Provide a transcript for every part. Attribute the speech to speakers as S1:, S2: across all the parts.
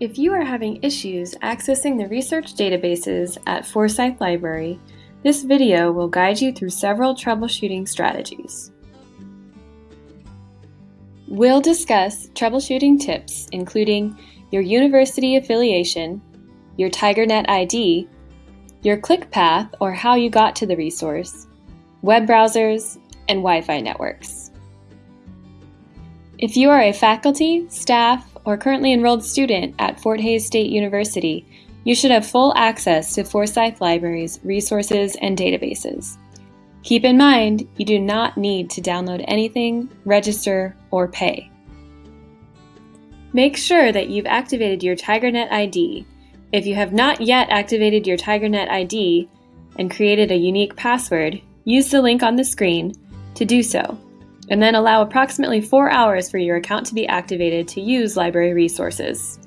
S1: If you are having issues accessing the research databases at Forsyth Library, this video will guide you through several troubleshooting strategies. We'll discuss troubleshooting tips including your university affiliation, your TigerNet ID, your click path or how you got to the resource, web browsers, and Wi-Fi networks. If you are a faculty, staff, or currently enrolled student at Fort Hays State University, you should have full access to Forsyth Library's resources and databases. Keep in mind, you do not need to download anything, register, or pay. Make sure that you've activated your TigerNet ID. If you have not yet activated your TigerNet ID and created a unique password, use the link on the screen to do so and then allow approximately four hours for your account to be activated to use library resources.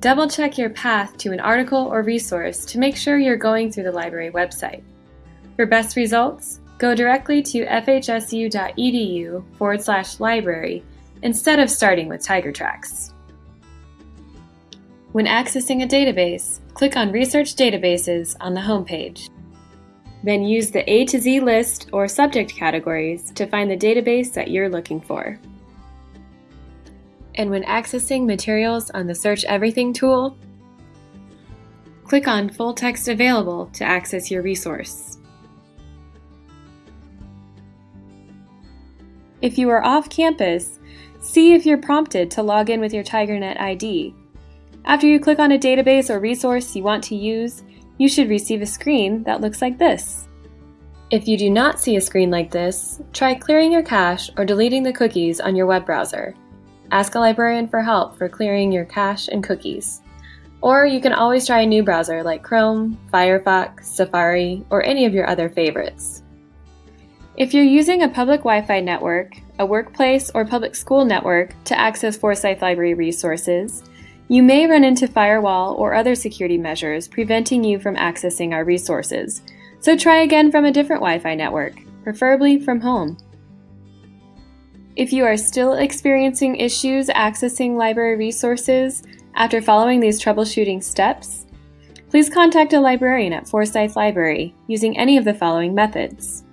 S1: Double check your path to an article or resource to make sure you're going through the library website. For best results, go directly to fhsu.edu forward slash library instead of starting with TigerTracks. When accessing a database, click on Research Databases on the homepage. Then use the A to Z list or subject categories to find the database that you're looking for. And when accessing materials on the Search Everything tool, click on Full Text Available to access your resource. If you are off campus, see if you're prompted to log in with your TigerNet ID. After you click on a database or resource you want to use, you should receive a screen that looks like this. If you do not see a screen like this, try clearing your cache or deleting the cookies on your web browser. Ask a librarian for help for clearing your cache and cookies. Or you can always try a new browser like Chrome, Firefox, Safari, or any of your other favorites. If you're using a public Wi-Fi network, a workplace or public school network to access Forsyth Library resources, you may run into firewall or other security measures preventing you from accessing our resources, so try again from a different Wi-Fi network, preferably from home. If you are still experiencing issues accessing library resources after following these troubleshooting steps, please contact a librarian at Forsyth Library using any of the following methods.